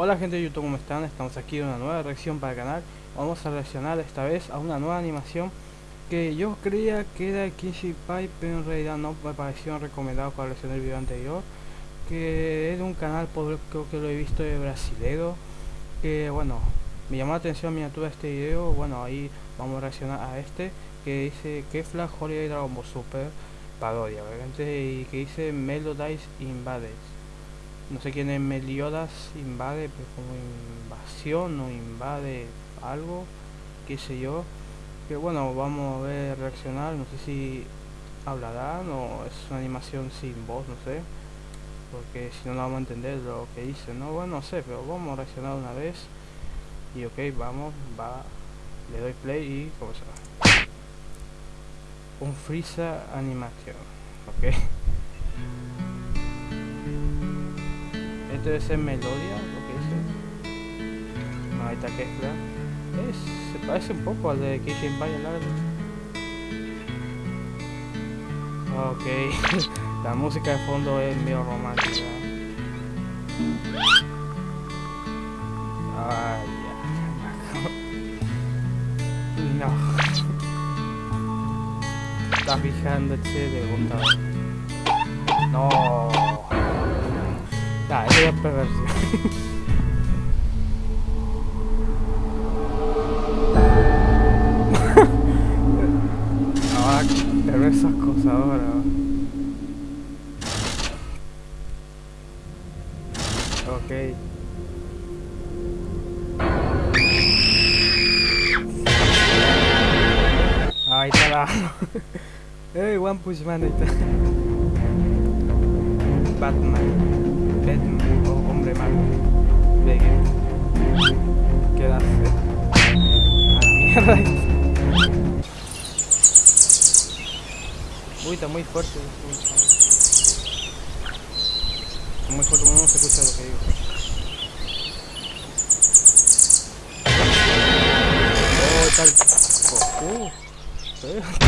Hola gente de YouTube, ¿cómo están? Estamos aquí en una nueva reacción para el canal. Vamos a reaccionar esta vez a una nueva animación Que yo creía que era Kishi Pipe Pero en realidad no me pareció recomendado para reaccionar el video anterior Que es de un canal, por, creo que lo he visto de brasilero Que bueno, me llamó la atención miniatura de este video. Bueno, ahí vamos a reaccionar a este Que dice Kefla Holiday Dragon Ball Super Parodia, obviamente Y que dice Melodies Invades no sé quién es Meliodas invade, pero como invasión o invade algo, qué sé yo. Que bueno, vamos a ver reaccionar, no sé si hablarán o es una animación sin voz, no sé. Porque si no, no vamos a entender lo que dice, ¿no? Bueno, no sé, pero vamos a reaccionar una vez. Y ok, vamos, va, le doy play y comenzamos. Un Freeza animación, ok. Este debe ser Melodia, lo que dice. No, ahí está Kefla. Es, se parece un poco al de Kishin Empire largo. Ok, la música de fondo es medio romántica. Ay, ya. No. Está fijándote de bondad. No. Ah, ya es perversión. ahora pero esas cosas ahora. Ok. Ahí está la. hey, One Punch Man, ahí está. Batman. Hombre malo. Vegeta. Quedarse. A la mierda. Uy, está muy fuerte. Está muy fuerte, no se escucha lo que digo. Oh, tal. Oh.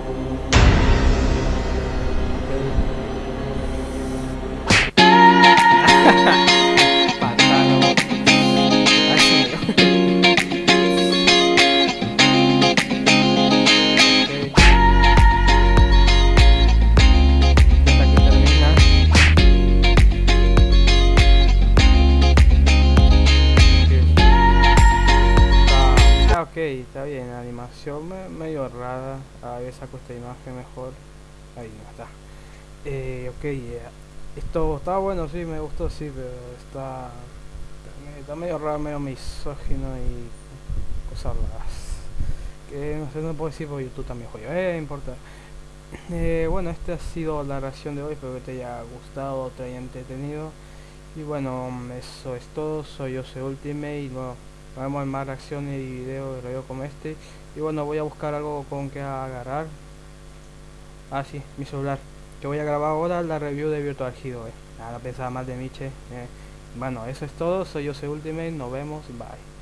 ok, está bien, animación me, medio rara, a ver saco esta imagen mejor, ahí no está. Eh, ok, eh, esto está bueno, sí, me gustó, sí, pero está, está medio raro, medio misógino y cosas raras. Que no sé, no puedo decir porque YouTube también juega, eh, importa. Eh, bueno, esta ha sido la reacción de hoy, espero que te haya gustado, te haya entretenido. Y bueno, eso es todo, soy Jose Ultimate y bueno, nos vemos en más reacciones y videos de como este. Y bueno, voy a buscar algo con que agarrar. Ah, sí, mi celular. Que voy a grabar ahora la review de Virtual Hero. Eh. Nada, pensaba más de Miche. Eh. Bueno, eso es todo. Soy Jose Ultimate. Nos vemos. Bye.